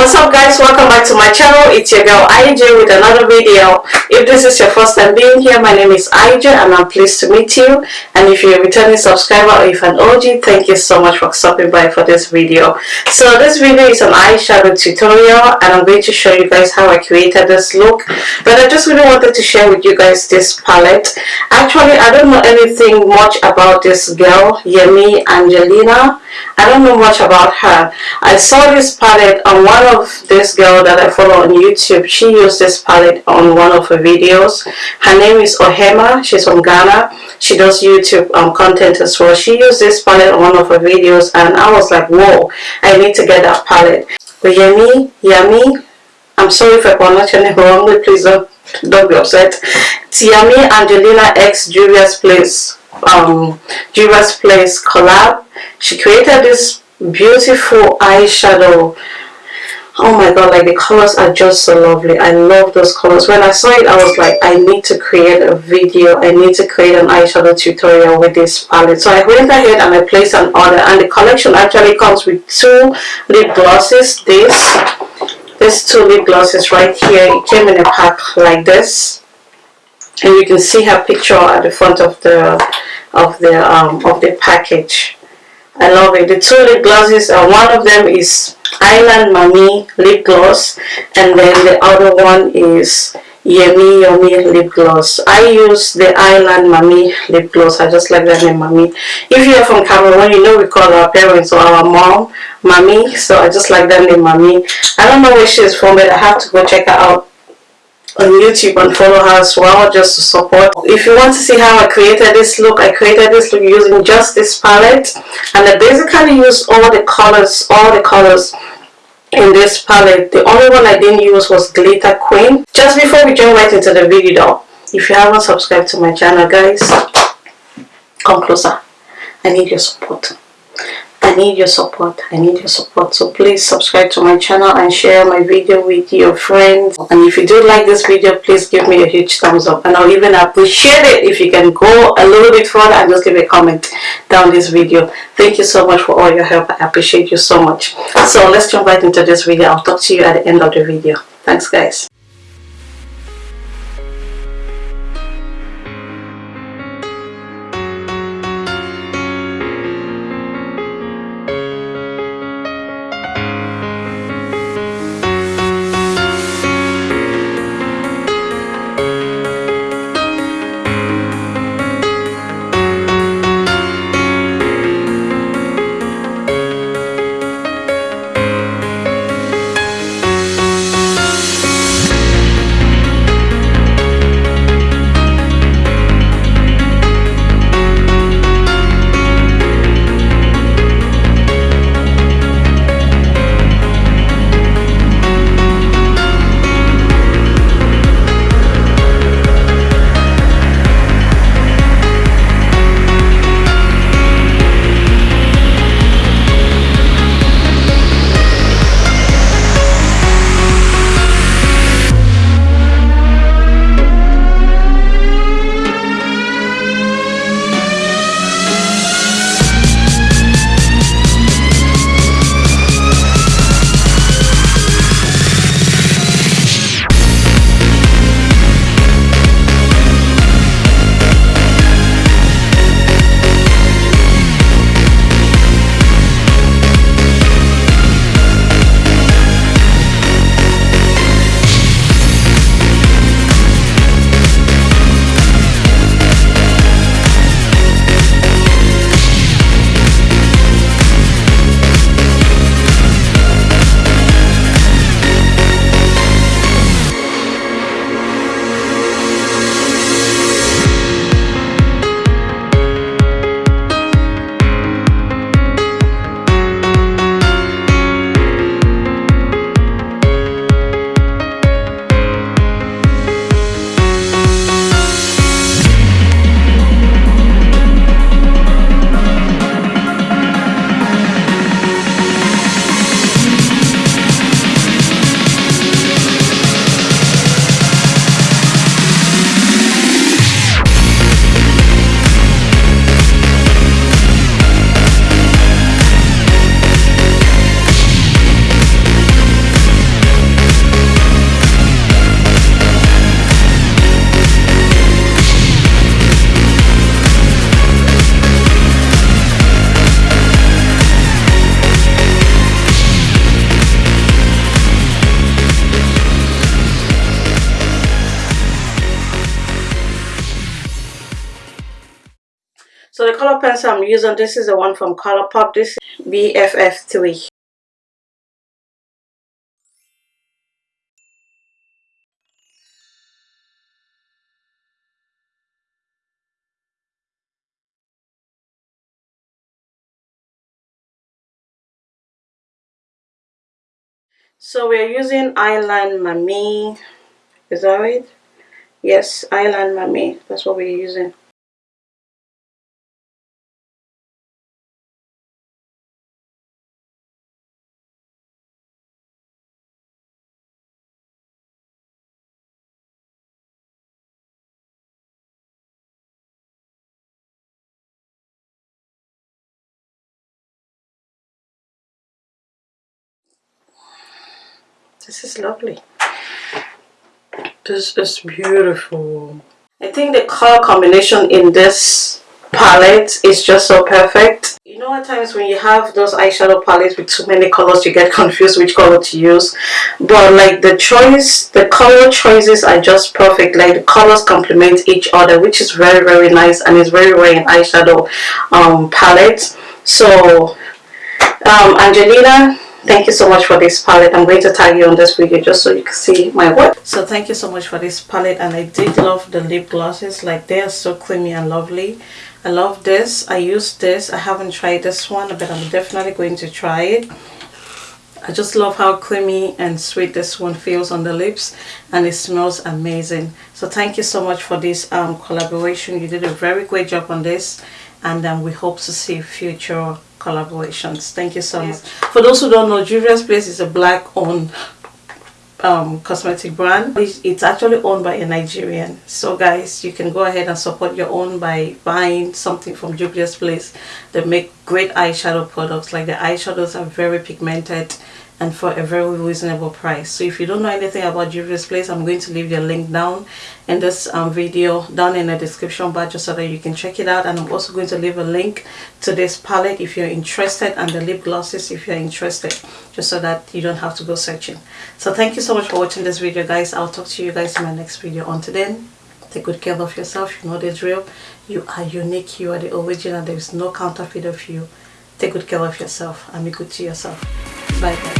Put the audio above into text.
what's up guys? Welcome back to my channel. It's your girl IJ with another video. If this is your first time being here my name is IJ and I'm pleased to meet you. And if you're a returning subscriber or if an OG thank you so much for stopping by for this video. So this video is an eyeshadow tutorial and I'm going to show you guys how I created this look. But I just really wanted to share with you guys this palette. Actually I don't know anything much about this girl Yemi Angelina. I don't know much about her. I saw this palette on one this girl that I follow on YouTube. She used this palette on one of her videos. Her name is Ohema. She's from Ghana. She does YouTube um, content as well. She used this palette on one of her videos and I was like, whoa, I need to get that palette. But Yummy, Yummy, I'm sorry if I pronounced your name wrongly. Please don't, don't be upset. Tiami Angelina X Juvia's Place um, Place collab. She created this beautiful eyeshadow oh my god like the colors are just so lovely. I love those colors. When i saw it i was like i need to create a video. I need to create an eyeshadow tutorial with this palette. So i went ahead and i placed an order and the collection actually comes with two lip glosses. This this two lip glosses right here it came in a pack like this. And you can see her picture at the front of the of the um of the package. I love it. The two lip glosses, uh, one of them is Island Mami lip gloss and then the other one is Yummy Yummy lip gloss. I use the Island Mami lip gloss. I just like that name Mami. If you're from Cameroon, you know we call our parents or our mom Mami. So I just like that name Mami. I don't know where she's from but I have to go check her out on YouTube and follow her as well just to support. If you want to see how I created this look, I created this look using just this palette and I basically used all the colors, all the colors in this palette. The only one I didn't use was Glitter Queen. Just before we jump right into the video if you haven't subscribed to my channel guys, come closer. I need your support. I need your support. I need your support. So please subscribe to my channel and share my video with your friends. And if you do like this video, please give me a huge thumbs up. And I'll even appreciate it if you can go a little bit further and just give a comment down this video. Thank you so much for all your help. I appreciate you so much. So let's jump right into this video. I'll talk to you at the end of the video. Thanks guys. The color pencil I'm using, this is the one from Colourpop. This is BFF3. So we're using Island Mami. Is that right? Yes, Island Mami. That's what we're using. This is lovely. This is beautiful. I think the color combination in this palette is just so perfect. You know at times when you have those eyeshadow palettes with too many colors you get confused which color to use. But like the choice, the color choices are just perfect. Like the colors complement each other which is very very nice and it's very rare in eyeshadow um, palette. So um, Angelina thank you so much for this palette. I'm going to tag you on this video just so you can see my work. So thank you so much for this palette and i did love the lip glosses. Like they are so creamy and lovely. I love this. I use this. I haven't tried this one but i'm definitely going to try it. I just love how creamy and sweet this one feels on the lips and it smells amazing. So thank you so much for this um, collaboration. You did a very great job on this and um, we hope to see future collaborations. Thank you so much. For those who don't know, Juvia's Place is a black owned um, cosmetic brand. It's actually owned by a Nigerian. So guys, you can go ahead and support your own by buying something from Juvia's Place. They make great eyeshadow products. Like the eyeshadows are very pigmented and for a very reasonable price. So if you don't know anything about Juvia's Place I'm going to leave your link down in this um, video down in the description bar just so that you can check it out. And I'm also going to leave a link to this palette if you're interested and the lip glosses if you're interested just so that you don't have to go searching. So thank you so much for watching this video guys. I'll talk to you guys in my next video. Until then take good care of yourself. You know the drill. You are unique. You are the original. There is no counterfeit of you. Take good care of yourself and be good to yourself. Bye guys